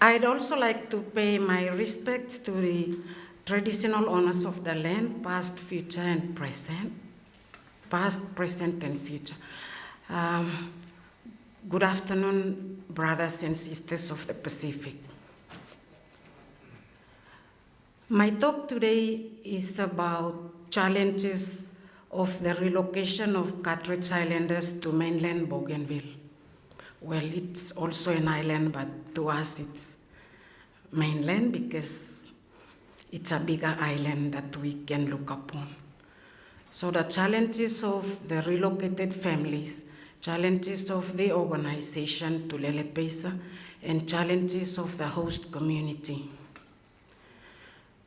I'd also like to pay my respects to the traditional owners of the land, past, future, and present. Past, present, and future. Um, good afternoon, brothers and sisters of the Pacific. My talk today is about challenges of the relocation of Carteret Islanders to mainland Bougainville. Well, it's also an island, but to us it's mainland because it's a bigger island that we can look upon. So the challenges of the relocated families, challenges of the organization Tulele Peisa, and challenges of the host community.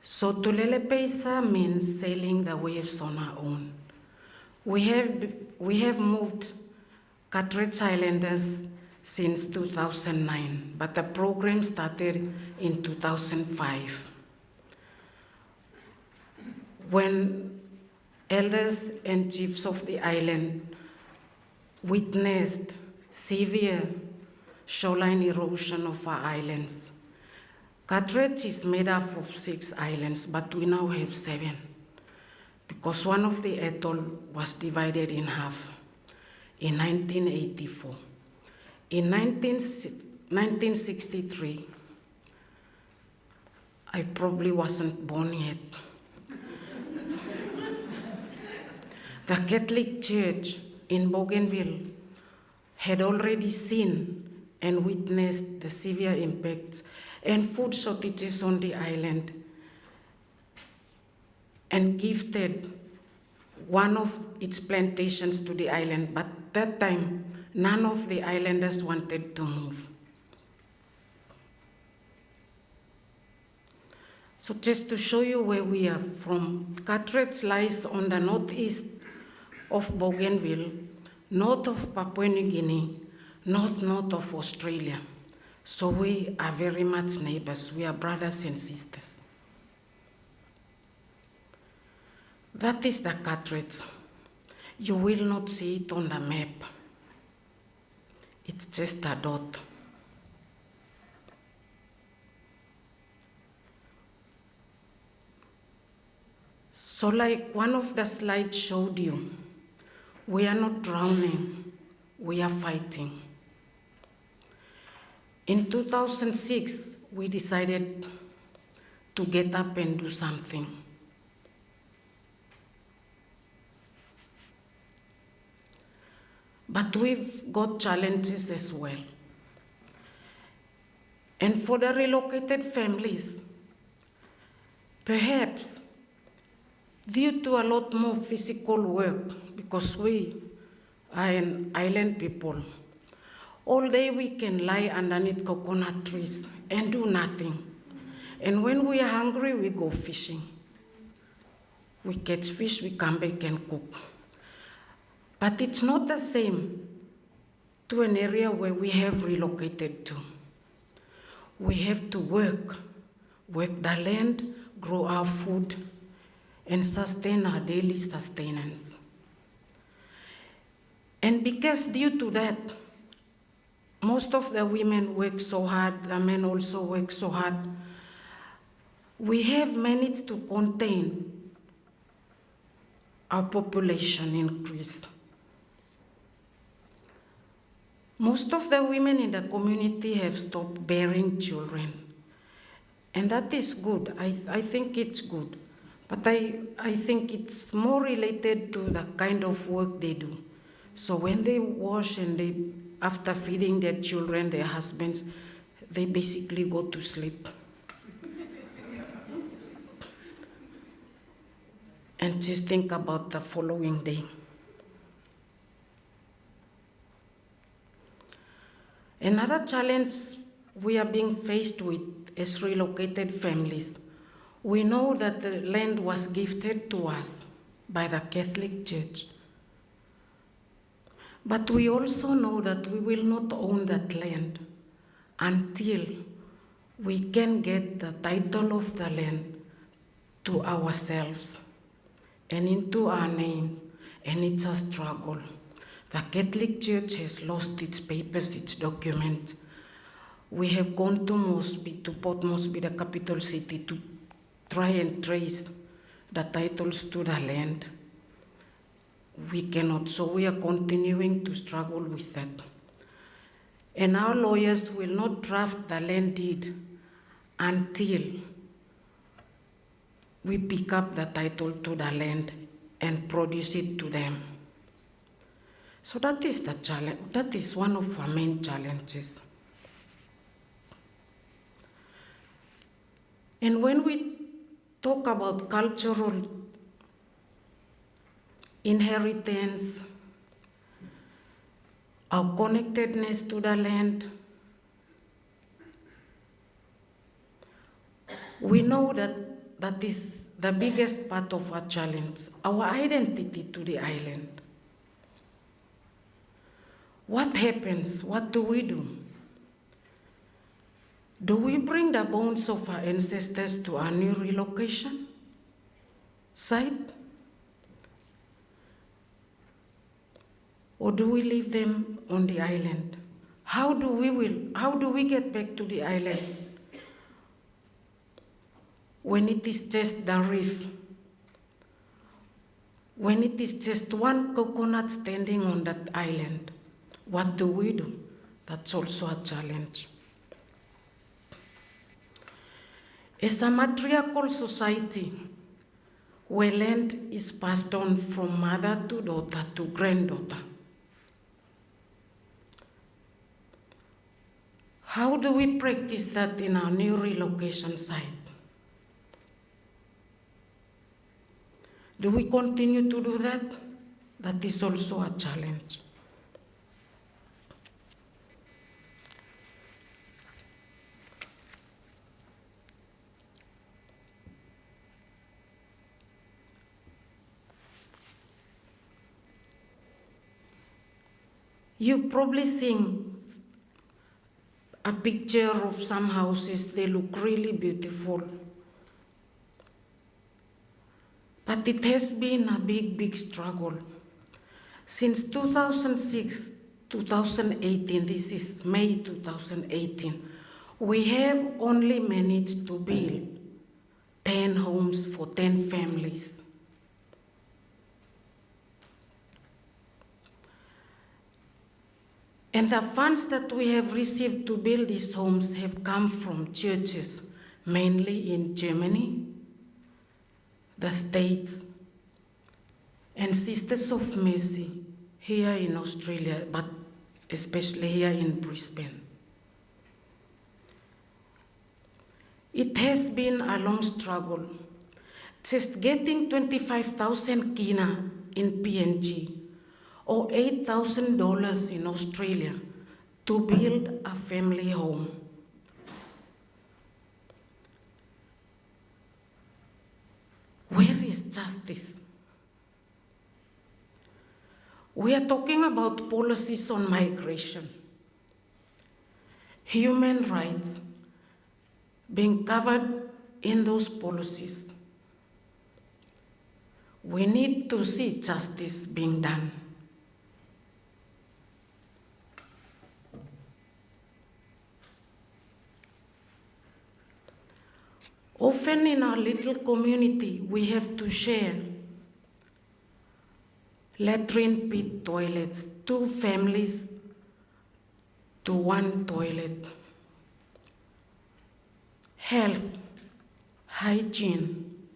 So Tulele Peisa means sailing the waves on our own. We have, we have moved Carteret Islanders since 2009, but the program started in 2005. When elders and chiefs of the island witnessed severe shoreline erosion of our islands. Carteret is made up of six islands, but we now have seven because one of the atoll was divided in half in 1984. In 19, 1963, I probably wasn't born yet. the Catholic Church in Bougainville had already seen and witnessed the severe impacts and food shortages on the island and gifted one of its plantations to the island, but that time none of the islanders wanted to move. So just to show you where we are from, Carteret lies on the northeast of Bougainville, north of Papua New Guinea, north-north of Australia. So we are very much neighbors. We are brothers and sisters. That is the Carteret. You will not see it on the map. It's just a dot. So like one of the slides showed you, we are not drowning, we are fighting. In 2006, we decided to get up and do something. But we've got challenges as well. And for the relocated families, perhaps due to a lot more physical work, because we are an island people, all day we can lie underneath coconut trees and do nothing. And when we are hungry, we go fishing. We catch fish, we come back and cook. But it's not the same to an area where we have relocated to. We have to work, work the land, grow our food, and sustain our daily sustenance. And because due to that, most of the women work so hard, the men also work so hard, we have managed to contain our population increase. Most of the women in the community have stopped bearing children. And that is good. I, I think it's good. But I, I think it's more related to the kind of work they do. So when they wash and they, after feeding their children, their husbands, they basically go to sleep. and just think about the following day. Another challenge we are being faced with is relocated families. We know that the land was gifted to us by the Catholic Church. But we also know that we will not own that land until we can get the title of the land to ourselves and into our name, and it's a struggle. The Catholic Church has lost its papers, its documents. We have gone to Mosby, to Port Moresby, the capital city, to try and trace the titles to the land. We cannot, so we are continuing to struggle with that. And our lawyers will not draft the land deed until we pick up the title to the land and produce it to them. So that is the challenge, that is one of our main challenges. And when we talk about cultural inheritance, our connectedness to the land, we know that that is the biggest part of our challenge, our identity to the island. What happens? What do we do? Do we bring the bones of our ancestors to our new relocation site? Or do we leave them on the island? How do we will, how do we get back to the island when it is just the reef? When it is just one coconut standing on that island, what do we do? That's also a challenge. As a matriarchal society, where land is passed on from mother to daughter to granddaughter, how do we practice that in our new relocation site? Do we continue to do that? That is also a challenge. You probably seen a picture of some houses, they look really beautiful. But it has been a big, big struggle. Since 2006, 2018, this is May 2018, we have only managed to build 10 homes for 10 families. And the funds that we have received to build these homes have come from churches, mainly in Germany, the States, and Sisters of Mercy here in Australia, but especially here in Brisbane. It has been a long struggle. Just getting 25,000 kina in PNG or $8,000 in Australia to build a family home. Where is justice? We are talking about policies on migration, human rights being covered in those policies. We need to see justice being done. Often in our little community, we have to share latrine pit toilets, two families to one toilet. Health, hygiene,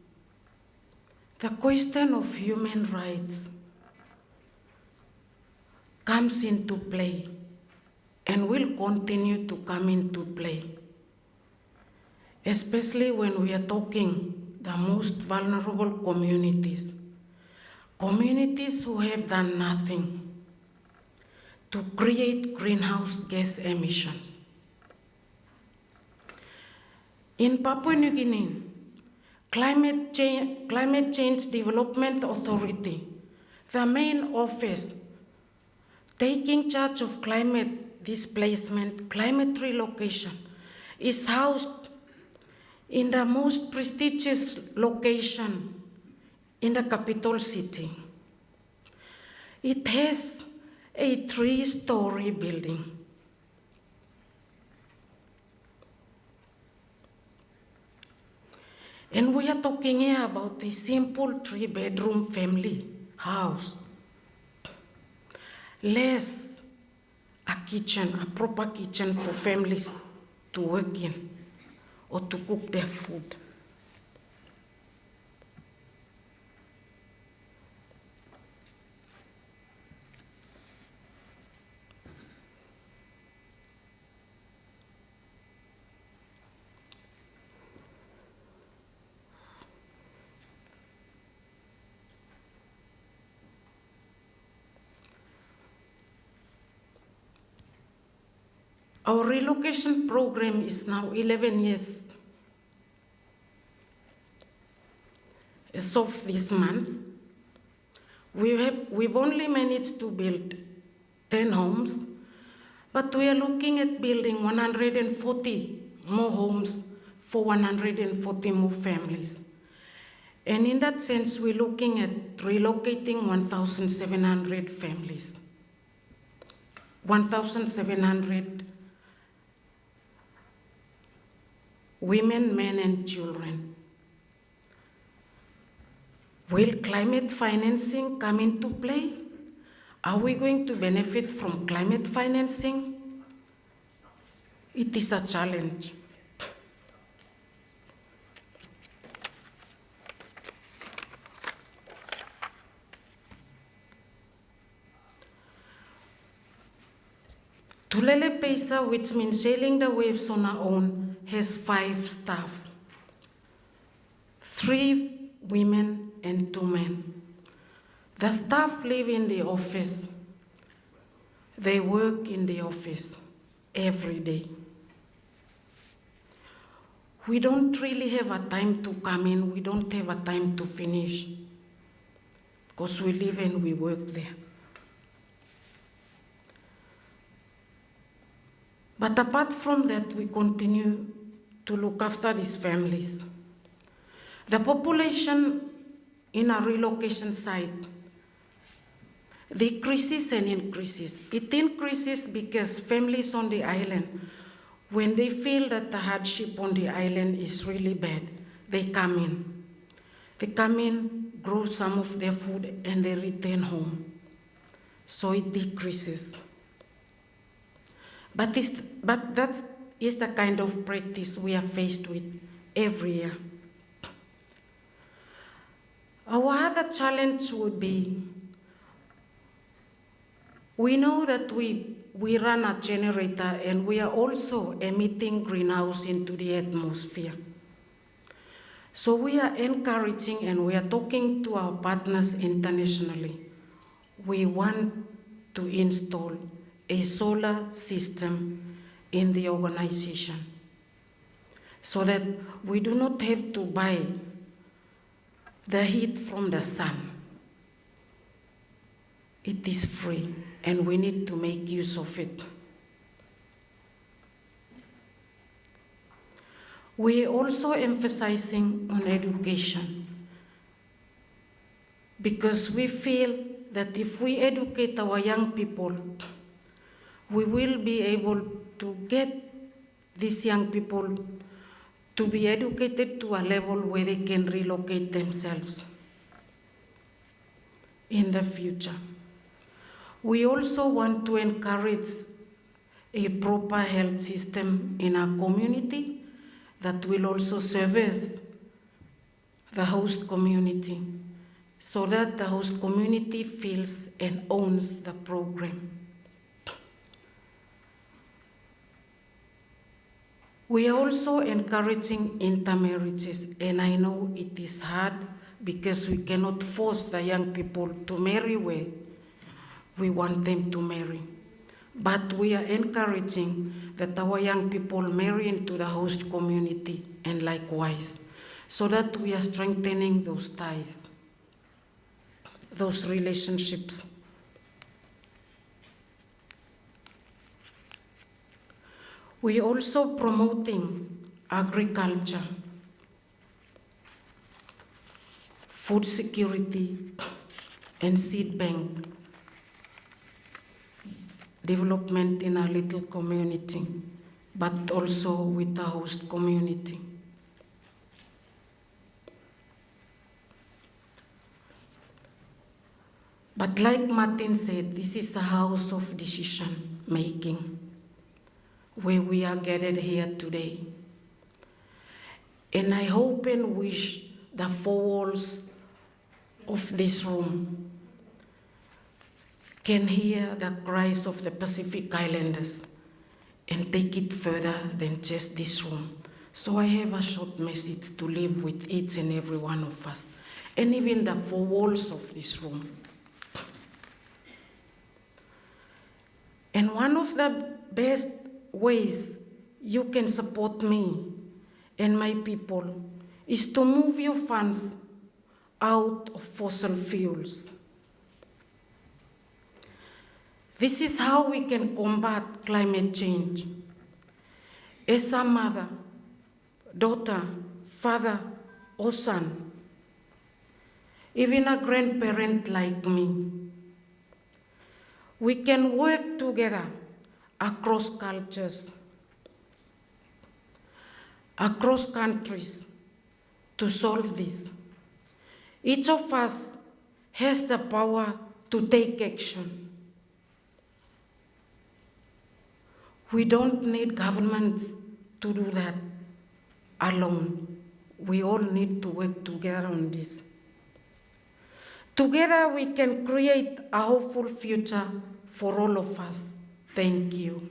the question of human rights comes into play and will continue to come into play especially when we are talking the most vulnerable communities, communities who have done nothing to create greenhouse gas emissions. In Papua New Guinea, Climate Change, Climate Change Development Authority, the main office taking charge of climate displacement, climate relocation, is housed in the most prestigious location in the capital city. It has a three-story building. And we are talking here about a simple three-bedroom family house. Less a kitchen, a proper kitchen for families to work in or to cook their food. Our relocation program is now 11 years. As of this month, we have, we've only managed to build 10 homes, but we are looking at building 140 more homes for 140 more families. And in that sense, we're looking at relocating 1,700 families. 1,700 women, men, and children. Will climate financing come into play? Are we going to benefit from climate financing? It is a challenge. Tulele Peisa, which means sailing the waves on our own, has five staff. Three women and two men. The staff live in the office. They work in the office every day. We don't really have a time to come in, we don't have a time to finish, because we live and we work there. But apart from that, we continue to look after these families. The population in a relocation site decreases and increases. It increases because families on the island, when they feel that the hardship on the island is really bad, they come in. They come in, grow some of their food, and they return home. So it decreases. But, this, but that is the kind of practice we are faced with every year. Our other challenge would be, we know that we, we run a generator and we are also emitting greenhouse into the atmosphere. So we are encouraging and we are talking to our partners internationally. We want to install a solar system in the organization so that we do not have to buy the heat from the sun. It is free and we need to make use of it. We are also emphasizing on education because we feel that if we educate our young people, we will be able to get these young people to be educated to a level where they can relocate themselves in the future. We also want to encourage a proper health system in our community that will also service the host community so that the host community feels and owns the program. We are also encouraging intermarriages, and I know it is hard because we cannot force the young people to marry where we want them to marry. But we are encouraging that our young people marry into the host community and likewise, so that we are strengthening those ties, those relationships. we also promoting agriculture, food security, and seed bank development in our little community, but also with the host community. But like Martin said, this is a house of decision making where we are gathered here today. And I hope and wish the four walls of this room can hear the cries of the Pacific Islanders and take it further than just this room. So I have a short message to leave with each and every one of us, and even the four walls of this room. And one of the best ways you can support me and my people is to move your funds out of fossil fuels. This is how we can combat climate change. As a mother, daughter, father, or son, even a grandparent like me, we can work together across cultures, across countries to solve this. Each of us has the power to take action. We don't need governments to do that alone. We all need to work together on this. Together we can create a hopeful future for all of us. Thank you.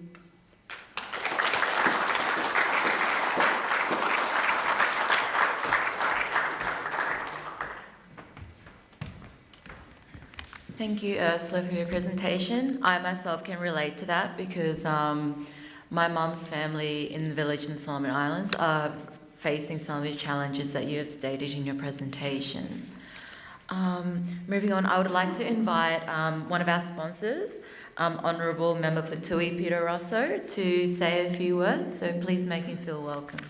Thank you, Ursula, for your presentation. I myself can relate to that because um, my mum's family in the village in Solomon Islands are facing some of the challenges that you have stated in your presentation. Um, moving on, I would like to invite um, one of our sponsors, um, Honourable Member for Toohey, Peter Russo, to say a few words, so please make him feel welcome.